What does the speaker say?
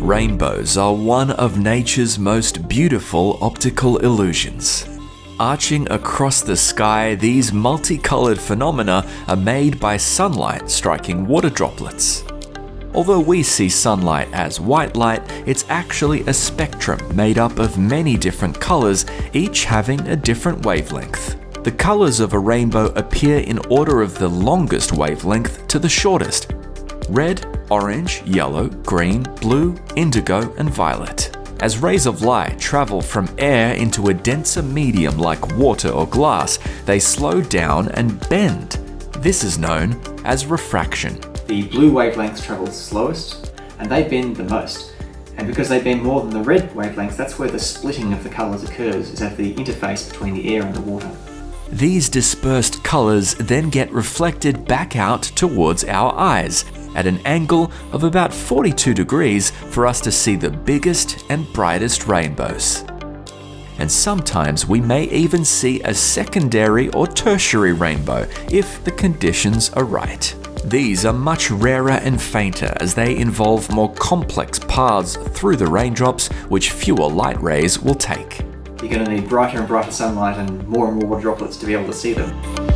Rainbows are one of nature's most beautiful optical illusions. Arching across the sky, these multicolored phenomena are made by sunlight striking water droplets. Although we see sunlight as white light, it's actually a spectrum made up of many different colors, each having a different wavelength. The colors of a rainbow appear in order of the longest wavelength to the shortest. Red, orange, yellow, green, blue, indigo, and violet. As rays of light travel from air into a denser medium like water or glass, they slow down and bend. This is known as refraction. The blue wavelengths travel slowest and they bend the most. And because they bend more than the red wavelengths, that's where the splitting of the colours occurs, is at the interface between the air and the water. These dispersed colours then get reflected back out towards our eyes, at an angle of about 42 degrees for us to see the biggest and brightest rainbows. And sometimes we may even see a secondary or tertiary rainbow if the conditions are right. These are much rarer and fainter as they involve more complex paths through the raindrops which fewer light rays will take. You're going to need brighter and brighter sunlight and more and more droplets to be able to see them.